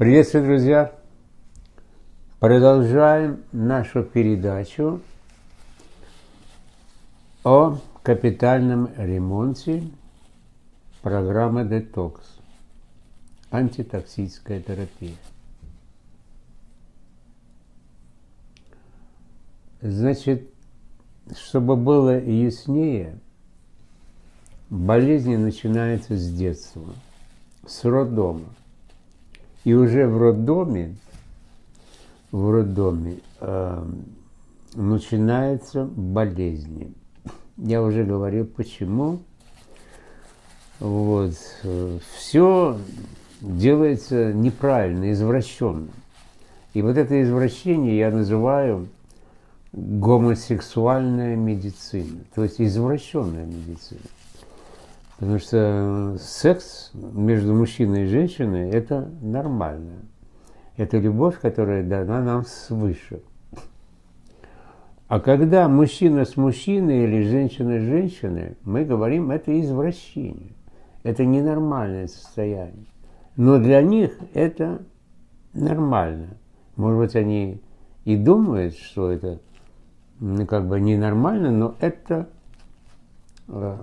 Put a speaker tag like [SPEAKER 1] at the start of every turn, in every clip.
[SPEAKER 1] Приветствую, друзья! Продолжаем нашу передачу о капитальном ремонте программы «Детокс» – антитоксическая терапия. Значит, чтобы было яснее, болезни начинаются с детства, с роддома. И уже в роддоме, в роддоме э, начинаются болезни. Я уже говорил, почему. Вот. Все делается неправильно, извращенно. И вот это извращение я называю гомосексуальная медицина, то есть извращенная медицина. Потому что секс между мужчиной и женщиной – это нормально. Это любовь, которая дана нам свыше. А когда мужчина с мужчиной или женщина с женщиной, мы говорим, это извращение. Это ненормальное состояние. Но для них это нормально. Может быть, они и думают, что это как бы ненормально, но это э,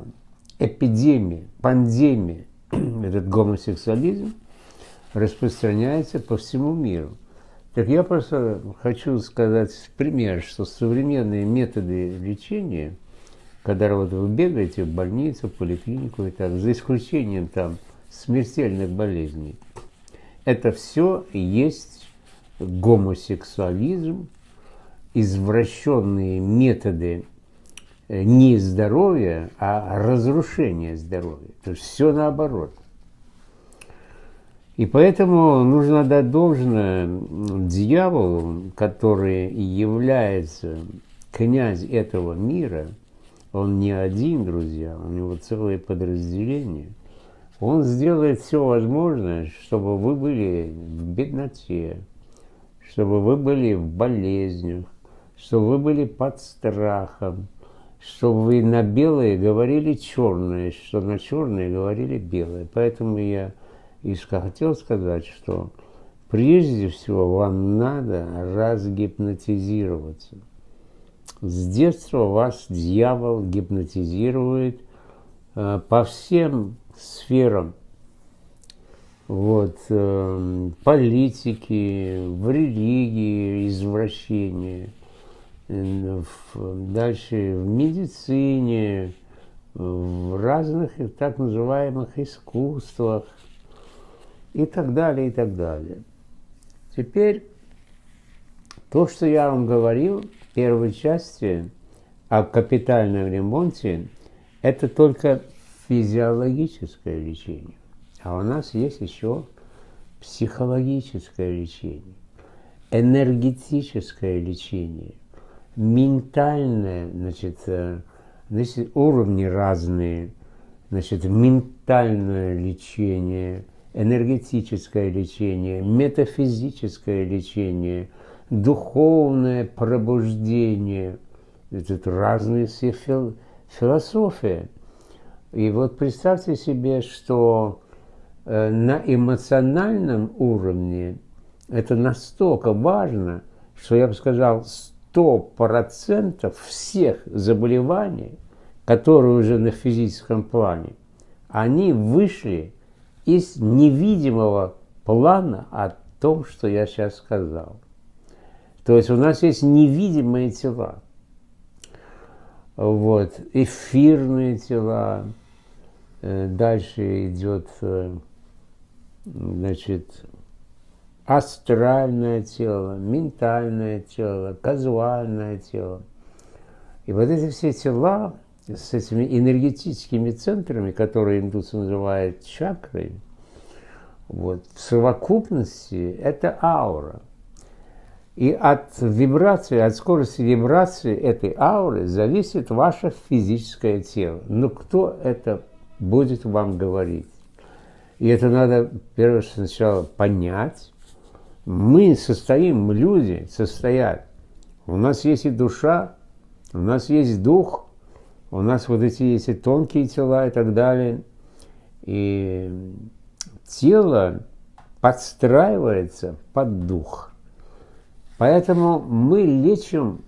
[SPEAKER 1] эпидемия, пандемия, этот гомосексуализм распространяется по всему миру. Так я просто хочу сказать пример, что современные методы лечения, когда вот вы бегаете в больницу, в поликлинику и так, за исключением там смертельных болезней, это все есть гомосексуализм, извращенные методы не здоровья, а разрушение здоровья. То есть все наоборот. И поэтому нужно дать должное дьяволу, который является князь этого мира, он не один, друзья, у него целое подразделение. Он сделает все возможное, чтобы вы были в бедноте, чтобы вы были в болезнях, чтобы вы были под страхом, чтобы вы на белое говорили черное, что на черное говорили белое. Поэтому я и хотел сказать, что прежде всего вам надо разгипнотизироваться. С детства вас дьявол гипнотизирует э, по всем сферам вот, э, политики, в религии, извращения – дальше в медицине, в разных так называемых искусствах и так далее, и так далее. Теперь то, что я вам говорил в первой части о капитальном ремонте, это только физиологическое лечение. А у нас есть еще психологическое лечение, энергетическое лечение – ментальное, значит, э, значит, уровни разные, значит, ментальное лечение, энергетическое лечение, метафизическое лечение, духовное пробуждение. Это разные все фил, философии. И вот представьте себе, что э, на эмоциональном уровне это настолько важно, что я бы сказал, 100% всех заболеваний, которые уже на физическом плане, они вышли из невидимого плана о том, что я сейчас сказал. То есть у нас есть невидимые тела. Вот, эфирные тела. Э, дальше идет, э, значит, астральное тело, ментальное тело, казуальное тело. И вот эти все тела с этими энергетическими центрами, которые индусы называют чакрой, вот, в совокупности это аура. И от вибрации, от скорости вибрации этой ауры зависит ваше физическое тело. Но кто это будет вам говорить? И это надо, первое, сначала понять, мы состоим, люди состоят. У нас есть и душа, у нас есть дух, у нас вот эти есть и тонкие тела и так далее. И тело подстраивается под дух. Поэтому мы лечим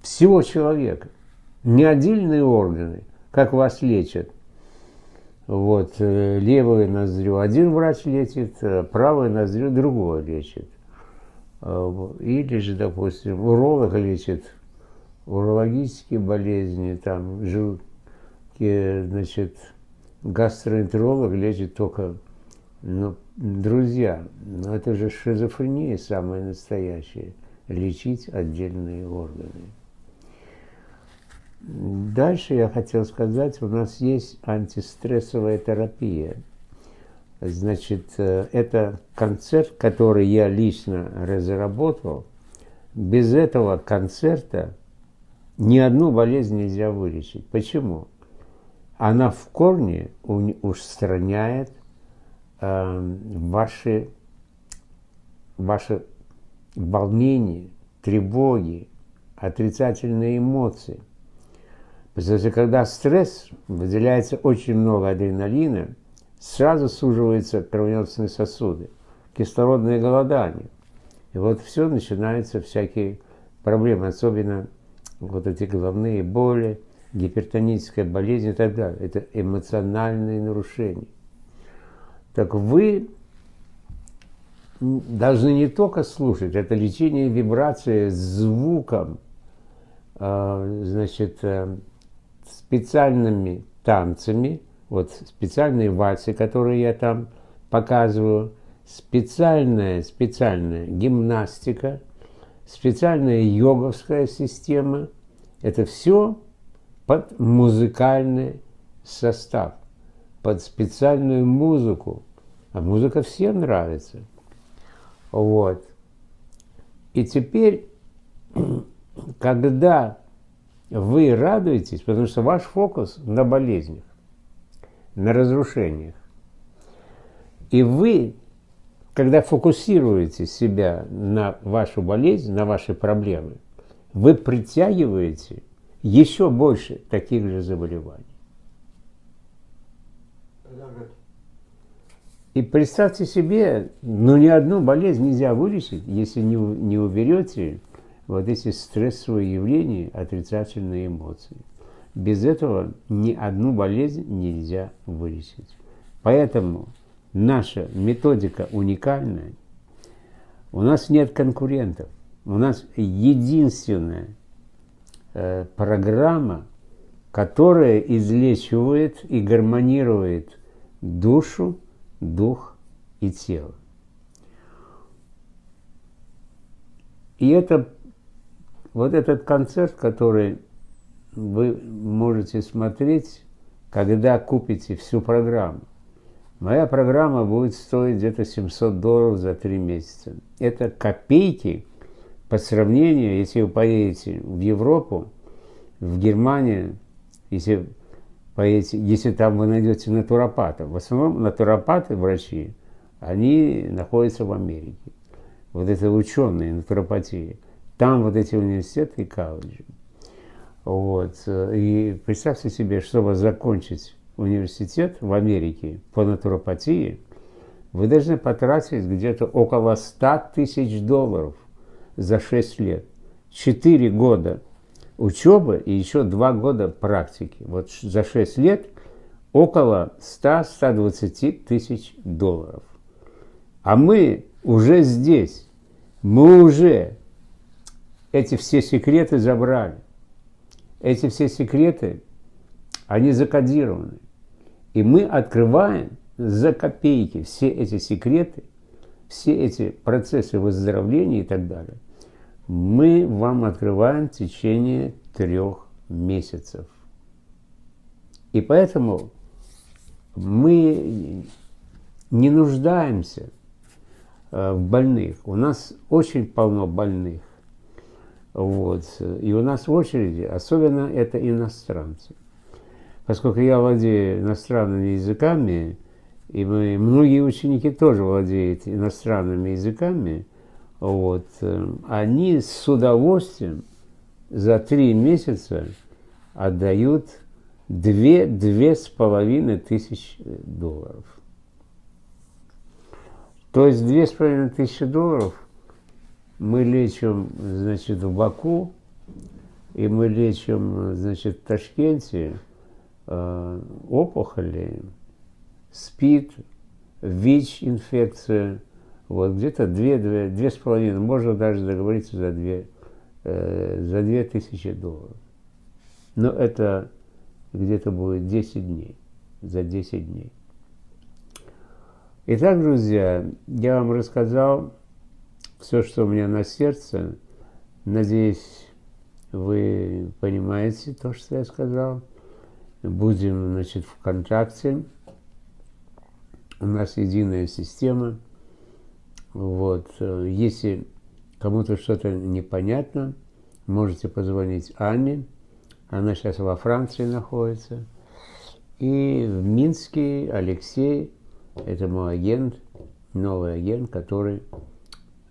[SPEAKER 1] всего человека, не отдельные органы, как вас лечат. Вот, э, левую ноздрю один врач лечит, э, правую ноздрю другой лечит. Э, или же, допустим, уролог лечит урологические болезни, там, желудки, значит, гастроэнтеролог лечит только, ну, друзья, ну, это же шизофрения самая настоящая, лечить отдельные органы. Дальше я хотел сказать, у нас есть антистрессовая терапия. Значит, э, это концерт, который я лично разработал. Без этого концерта ни одну болезнь нельзя вылечить. Почему? Она в корне устраняет э, ваши, ваши волнения, тревоги, отрицательные эмоции – Потому что когда стресс, выделяется очень много адреналина, сразу суживаются кровеносные сосуды, кислородное голодание. И вот все начинаются всякие проблемы, особенно вот эти головные боли, гипертоническая болезнь и так далее. Это эмоциональные нарушения. Так вы должны не только слушать, это лечение вибрации звуком, а, значит, э, специальными танцами, вот специальные вальсы, которые я там показываю, специальная, специальная гимнастика, специальная йоговская система. Это все под музыкальный состав, под специальную музыку. А музыка всем нравится. Вот. И теперь, когда вы радуетесь, потому что ваш фокус на болезнях, на разрушениях. И вы, когда фокусируете себя на вашу болезнь, на ваши проблемы, вы притягиваете еще больше таких же заболеваний. И представьте себе, ну ни одну болезнь нельзя вылечить, если не, не уберете вот эти стрессовые явления, отрицательные эмоции. Без этого ни одну болезнь нельзя вылечить. Поэтому наша методика уникальная. У нас нет конкурентов. У нас единственная э, программа, которая излечивает и гармонирует душу, дух и тело. И это вот этот концерт, который вы можете смотреть, когда купите всю программу. Моя программа будет стоить где-то 700 долларов за три месяца. Это копейки по сравнению, если вы поедете в Европу, в Германию, если поедете, если там вы найдете натуропатов. В основном натуропаты, врачи, они находятся в Америке. Вот это ученые натуропатии. Там вот эти университеты и колледжи. Вот. И представьте себе, чтобы закончить университет в Америке по натуропатии, вы должны потратить где-то около 100 тысяч долларов за 6 лет. 4 года учебы и еще 2 года практики. Вот за 6 лет около 100-120 тысяч долларов. А мы уже здесь, мы уже эти все секреты забрали. Эти все секреты, они закодированы. И мы открываем за копейки все эти секреты, все эти процессы выздоровления и так далее. Мы вам открываем в течение трех месяцев. И поэтому мы не нуждаемся э, в больных. У нас очень полно больных. Вот. И у нас в очереди, особенно это иностранцы. Поскольку я владею иностранными языками, и мы, многие ученики тоже владеют иностранными языками, вот, они с удовольствием за три месяца отдают две-две с половиной тысяч долларов. То есть две с половиной тысячи долларов мы лечим, значит, в Баку, и мы лечим, значит, в Ташкенте э, опухоли, СПИД, ВИЧ-инфекция, вот где-то две, две, две с половиной, можно даже договориться за две, э, за две тысячи долларов. Но это где-то будет 10 дней, за 10 дней. Итак, друзья, я вам рассказал все, что у меня на сердце. Надеюсь, вы понимаете то, что я сказал. Будем, значит, в контакте. У нас единая система. Вот. Если кому-то что-то непонятно, можете позвонить Анне. Она сейчас во Франции находится. И в Минске Алексей это мой агент, новый агент, который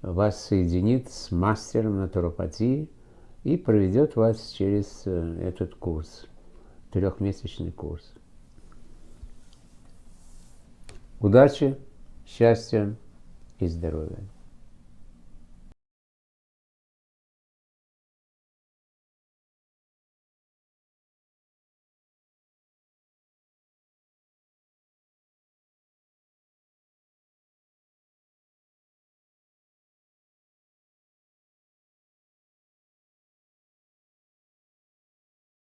[SPEAKER 1] вас соединит с мастером натуропатии и проведет вас через э, этот курс, трехмесячный курс. Удачи, счастья и здоровья!